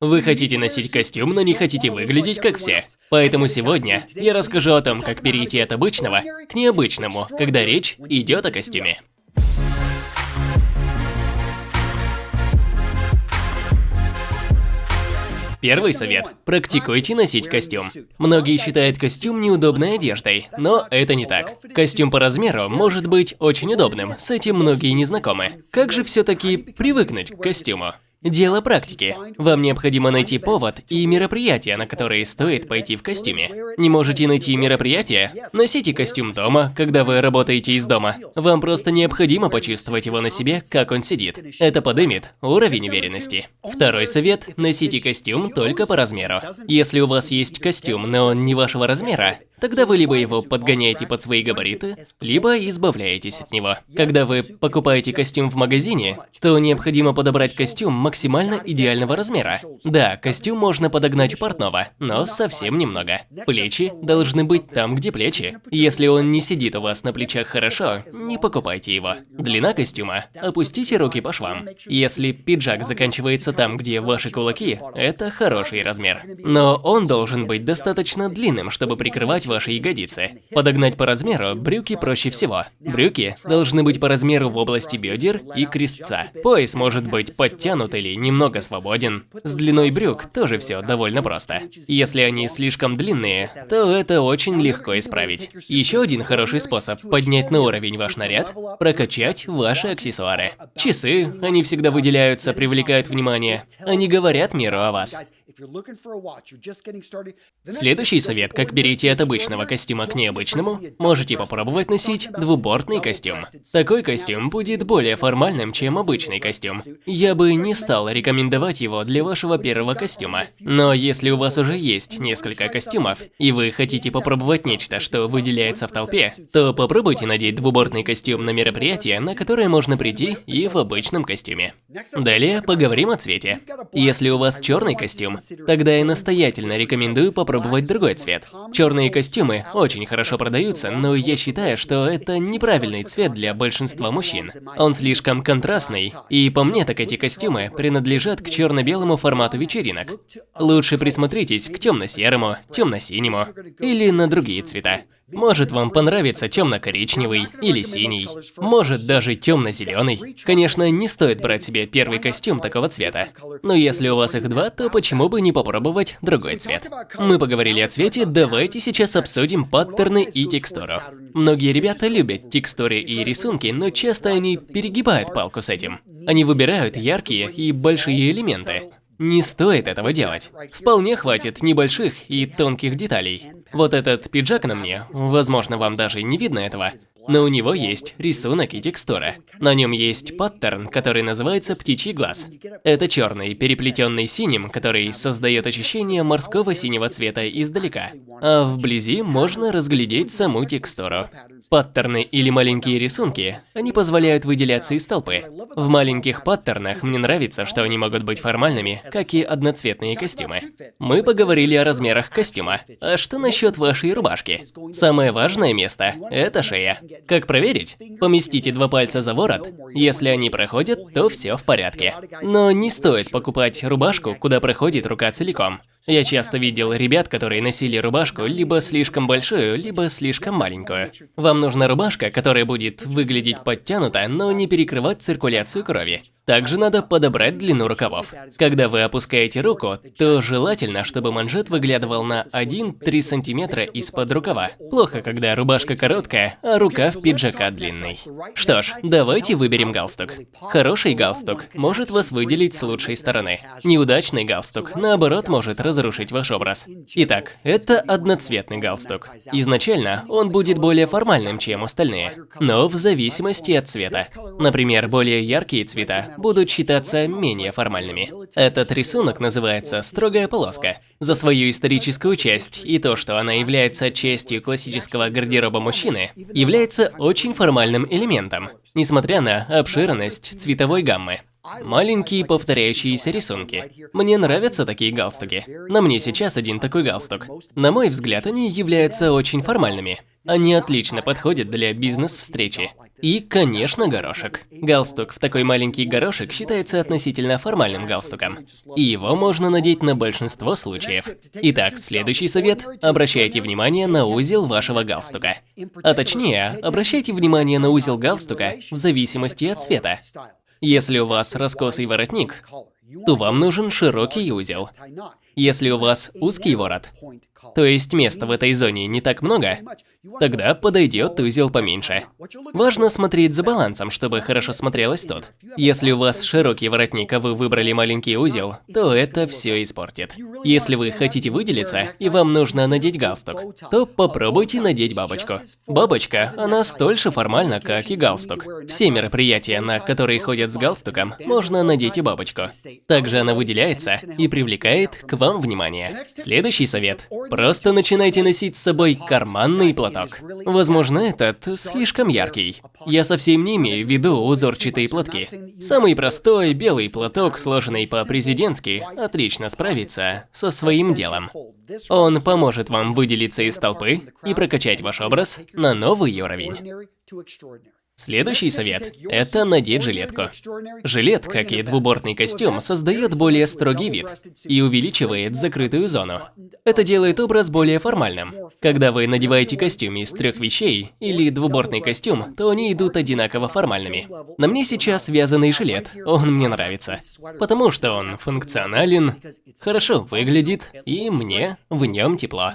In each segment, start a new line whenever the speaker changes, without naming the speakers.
Вы хотите носить костюм, но не хотите выглядеть как все. Поэтому сегодня я расскажу о том, как перейти от обычного к необычному, когда речь идет о костюме. Первый совет – практикуйте носить костюм. Многие считают костюм неудобной одеждой, но это не так. Костюм по размеру может быть очень удобным, с этим многие не знакомы. Как же все-таки привыкнуть к костюму? Дело практики. Вам необходимо найти повод и мероприятие, на которые стоит пойти в костюме. Не можете найти мероприятие? Носите костюм дома, когда вы работаете из дома. Вам просто необходимо почувствовать его на себе, как он сидит. Это подымет уровень уверенности. Второй совет – носите костюм только по размеру. Если у вас есть костюм, но он не вашего размера, Тогда вы либо его подгоняете под свои габариты, либо избавляетесь от него. Когда вы покупаете костюм в магазине, то необходимо подобрать костюм максимально идеального размера. Да, костюм можно подогнать у портного, но совсем немного. Плечи должны быть там, где плечи. Если он не сидит у вас на плечах хорошо, не покупайте его. Длина костюма. Опустите руки по швам. Если пиджак заканчивается там, где ваши кулаки, это хороший размер. Но он должен быть достаточно длинным, чтобы прикрывать подогнать ваши ягодицы. Подогнать по размеру брюки проще всего. Брюки должны быть по размеру в области бедер и крестца. Пояс может быть подтянут или немного свободен. С длиной брюк тоже все довольно просто. Если они слишком длинные, то это очень легко исправить. Еще один хороший способ поднять на уровень ваш наряд – прокачать ваши аксессуары. Часы, они всегда выделяются, привлекают внимание. Они говорят миру о вас. Следующий совет, как перейти от обычного костюма к необычному, можете попробовать носить двубортный костюм. Такой костюм будет более формальным, чем обычный костюм. Я бы не стал рекомендовать его для вашего первого костюма. Но если у вас уже есть несколько костюмов, и вы хотите попробовать нечто, что выделяется в толпе, то попробуйте надеть двубортный костюм на мероприятие, на которое можно прийти и в обычном костюме. Далее поговорим о цвете. Если у вас черный костюм, Тогда я настоятельно рекомендую попробовать другой цвет. Черные костюмы очень хорошо продаются, но я считаю, что это неправильный цвет для большинства мужчин. Он слишком контрастный, и по мне так эти костюмы принадлежат к черно-белому формату вечеринок. Лучше присмотритесь к темно-серому, темно-синему или на другие цвета. Может вам понравится темно-коричневый или синий, может даже темно-зеленый. Конечно, не стоит брать себе первый костюм такого цвета, но если у вас их два, то почему бы не попробовать другой цвет. Мы поговорили о цвете, давайте сейчас обсудим паттерны и текстуру. Многие ребята любят текстуры и рисунки, но часто они перегибают палку с этим. Они выбирают яркие и большие элементы, не стоит этого делать. Вполне хватит небольших и тонких деталей. Вот этот пиджак на мне, возможно, вам даже не видно этого, но у него есть рисунок и текстура. На нем есть паттерн, который называется птичий глаз. Это черный, переплетенный синим, который создает ощущение морского синего цвета издалека. А вблизи можно разглядеть саму текстуру. Паттерны или маленькие рисунки, они позволяют выделяться из толпы. В маленьких паттернах мне нравится, что они могут быть формальными, как и одноцветные костюмы. Мы поговорили о размерах костюма. А что насчет вашей рубашки? Самое важное место – это шея. Как проверить? Поместите два пальца за ворот. Если они проходят, то все в порядке. Но не стоит покупать рубашку, куда проходит рука целиком. Я часто видел ребят, которые носили рубашку либо слишком большую, либо слишком маленькую. Вам нужна рубашка, которая будет выглядеть подтянуто, но не перекрывать циркуляцию крови. Также надо подобрать длину рукавов. Когда вы опускаете руку, то желательно, чтобы манжет выглядывал на 1-3 сантиметра из-под рукава. Плохо, когда рубашка короткая, а рукав пиджака длинный. Что ж, давайте выберем галстук. Хороший галстук может вас выделить с лучшей стороны. Неудачный галстук, наоборот, может раз разрушить ваш образ. Итак, это одноцветный галстук. Изначально он будет более формальным, чем остальные, но в зависимости от цвета. Например, более яркие цвета будут считаться менее формальными. Этот рисунок называется «строгая полоска». За свою историческую часть и то, что она является частью классического гардероба мужчины, является очень формальным элементом, несмотря на обширность цветовой гаммы. Маленькие повторяющиеся рисунки. Мне нравятся такие галстуки. На мне сейчас один такой галстук. На мой взгляд, они являются очень формальными. Они отлично подходят для бизнес-встречи. И, конечно, горошек. Галстук в такой маленький горошек считается относительно формальным галстуком. И его можно надеть на большинство случаев. Итак, следующий совет – обращайте внимание на узел вашего галстука. А точнее, обращайте внимание на узел галстука в зависимости от цвета. Если у вас раскосый воротник, то вам нужен широкий узел. Если у вас узкий ворот, то есть места в этой зоне не так много, тогда подойдет узел поменьше. Важно смотреть за балансом, чтобы хорошо смотрелось тут. Если у вас широкий воротник, а вы выбрали маленький узел, то это все испортит. Если вы хотите выделиться и вам нужно надеть галстук, то попробуйте надеть бабочку. Бабочка, она столь же формальна, как и галстук. Все мероприятия, на которые ходят с галстуком, можно надеть и бабочку. Также она выделяется и привлекает к вам внимание. Следующий совет. Просто начинайте носить с собой карманный платок. Возможно, этот слишком яркий. Я совсем не имею в виду узорчатые платки. Самый простой белый платок, сложенный по-президентски, отлично справится со своим делом. Он поможет вам выделиться из толпы и прокачать ваш образ на новый уровень. Следующий совет – это надеть жилетку. Жилет, как и двубортный костюм, создает более строгий вид и увеличивает закрытую зону. Это делает образ более формальным. Когда вы надеваете костюм из трех вещей или двубортный костюм, то они идут одинаково формальными. На мне сейчас вязаный жилет, он мне нравится, потому что он функционален, хорошо выглядит и мне в нем тепло.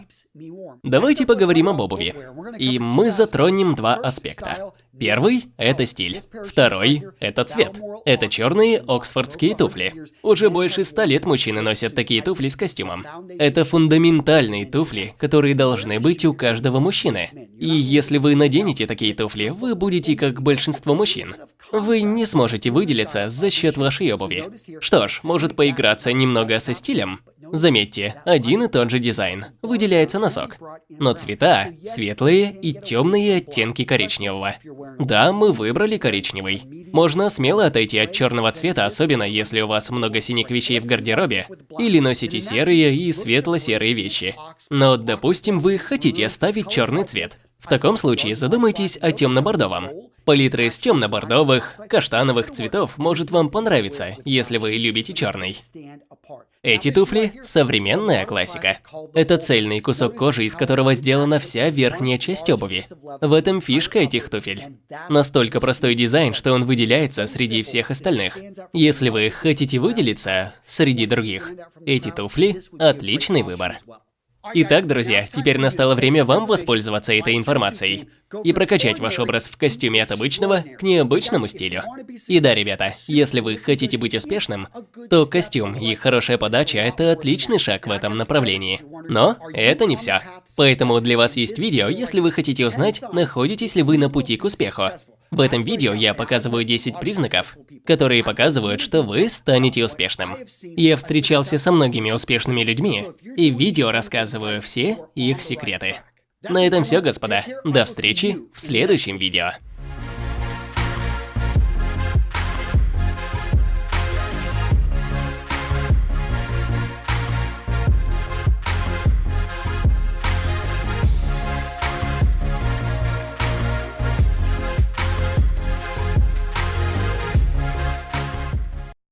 Давайте поговорим об обуви. И мы затронем два аспекта. Первый – это стиль. Второй – это цвет. Это черные оксфордские туфли. Уже больше ста лет мужчины носят такие туфли с костюмом. Это фундаментальные туфли, которые должны быть у каждого мужчины. И если вы наденете такие туфли, вы будете как большинство мужчин. Вы не сможете выделиться за счет вашей обуви. Что ж, может поиграться немного со стилем? Заметьте, один и тот же дизайн. Выделяется носок. Но цвета – светлые и темные оттенки коричневого. Да, мы выбрали коричневый. Можно смело отойти от черного цвета, особенно если у вас много синих вещей в гардеробе, или носите серые и светло-серые вещи. Но, допустим, вы хотите оставить черный цвет. В таком случае задумайтесь о темно-бордовом. Палитра из темно-бордовых, каштановых цветов может вам понравиться, если вы любите черный. Эти туфли – современная классика. Это цельный кусок кожи, из которого сделана вся верхняя часть обуви. В этом фишка этих туфель. Настолько простой дизайн, что он выделяется среди всех остальных. Если вы хотите выделиться среди других, эти туфли – отличный выбор. Итак, друзья, теперь настало время вам воспользоваться этой информацией и прокачать ваш образ в костюме от обычного к необычному стилю. И да, ребята, если вы хотите быть успешным, то костюм и хорошая подача – это отличный шаг в этом направлении. Но это не все. Поэтому для вас есть видео, если вы хотите узнать, находитесь ли вы на пути к успеху. В этом видео я показываю 10 признаков, которые показывают, что вы станете успешным. Я встречался со многими успешными людьми, и в видео рассказываю все их секреты. На этом все, господа. До встречи в следующем видео.